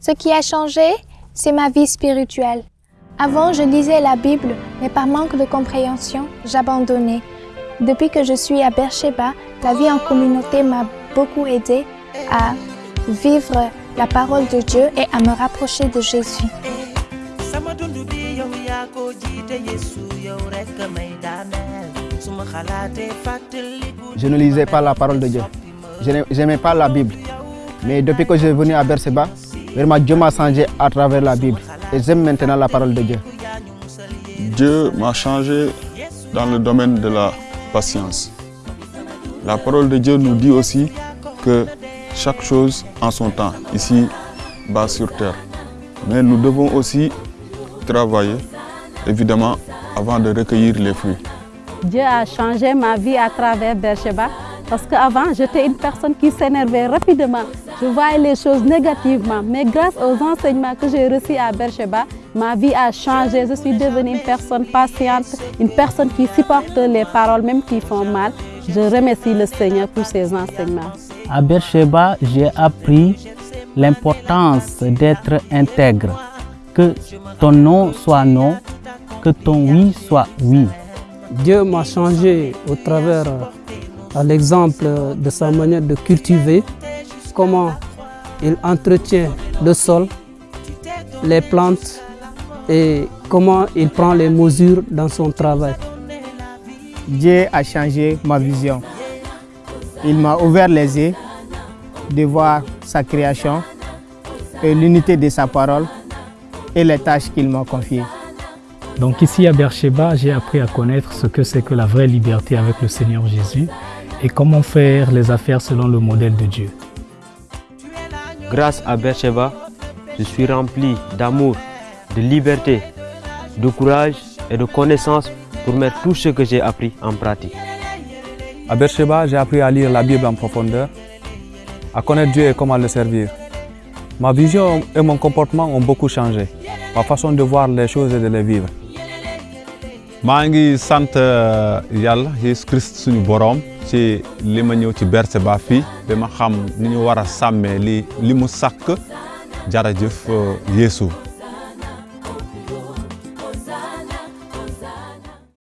Ce qui a changé, c'est ma vie spirituelle. Avant, je lisais la Bible, mais par manque de compréhension, j'abandonnais. Depuis que je suis à Beersheba, la vie en communauté m'a beaucoup aidé à vivre la parole de Dieu et à me rapprocher de Jésus. Je ne lisais pas la parole de Dieu. Je n'aimais pas la Bible. Mais depuis que je suis venu à Berseba, vraiment Dieu m'a changé à travers la Bible. Et j'aime maintenant la parole de Dieu. Dieu m'a changé dans le domaine de la patience. La parole de Dieu nous dit aussi que chaque chose en son temps, ici, bas sur terre. Mais nous devons aussi travailler, évidemment, avant de recueillir les fruits. Dieu a changé ma vie à travers Beersheba parce qu'avant, j'étais une personne qui s'énervait rapidement. Je voyais les choses négativement. Mais grâce aux enseignements que j'ai reçus à Beersheba, ma vie a changé. Je suis devenue une personne patiente, une personne qui supporte les paroles, même qui font mal. Je remercie le Seigneur pour ses enseignements. À Beersheba, j'ai appris l'importance d'être intègre. Que ton non soit non, que ton oui soit oui. Dieu m'a changé au travers à l'exemple de sa manière de cultiver, comment il entretient le sol, les plantes et comment il prend les mesures dans son travail. Dieu a changé ma vision. Il m'a ouvert les yeux de voir sa création et l'unité de sa parole et les tâches qu'il m'a confiées. Donc ici à Beersheba, j'ai appris à connaître ce que c'est que la vraie liberté avec le Seigneur Jésus et comment faire les affaires selon le modèle de Dieu. Grâce à Beersheba, je suis rempli d'amour, de liberté, de courage et de connaissance pour mettre tout ce que j'ai appris en pratique. À Beersheba, j'ai appris à lire la Bible en profondeur, à connaître Dieu et comment le servir. Ma vision et mon comportement ont beaucoup changé, ma façon de voir les choses et de les vivre. Maa ngi sant yàlla Yeesu Christ suñu boroom ci li ma ñëw ci Beersheba fii ba ma xam ni ñu war a sàmmee li li mu sàkk. Jarajëf Yeesu